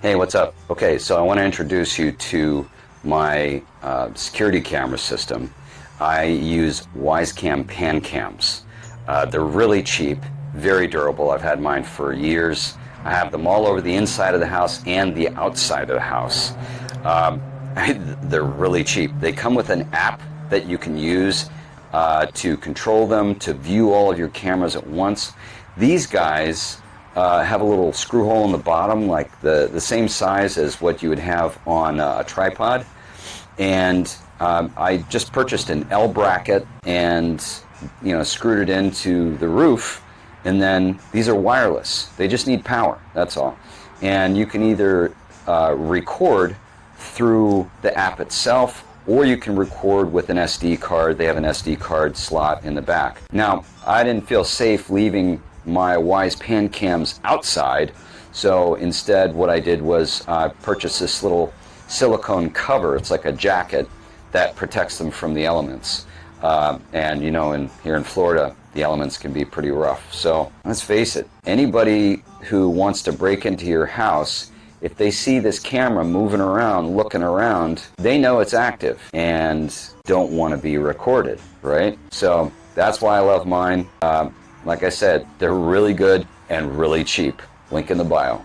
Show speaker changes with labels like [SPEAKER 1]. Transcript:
[SPEAKER 1] Hey, what's up? Okay, so I want to introduce you to my uh, security camera system. I use Wyze Cam pan cams. Uh, they're really cheap, very durable. I've had mine for years. I have them all over the inside of the house and the outside of the house. Um, they're really cheap. They come with an app that you can use uh, to control them, to view all of your cameras at once. These guys uh, have a little screw hole in the bottom, like the, the same size as what you would have on a tripod. And um, I just purchased an L bracket and you know screwed it into the roof. And then these are wireless. They just need power. That's all. And you can either uh, record through the app itself or you can record with an SD card. They have an SD card slot in the back. Now, I didn't feel safe leaving my Wyze pan cams outside, so instead what I did was uh, purchase this little silicone cover. It's like a jacket that protects them from the elements. Uh, and you know, in, here in Florida, the elements can be pretty rough. So let's face it, anybody who wants to break into your house if they see this camera moving around, looking around, they know it's active and don't want to be recorded, right? So that's why I love mine. Um, like I said, they're really good and really cheap. Link in the bio.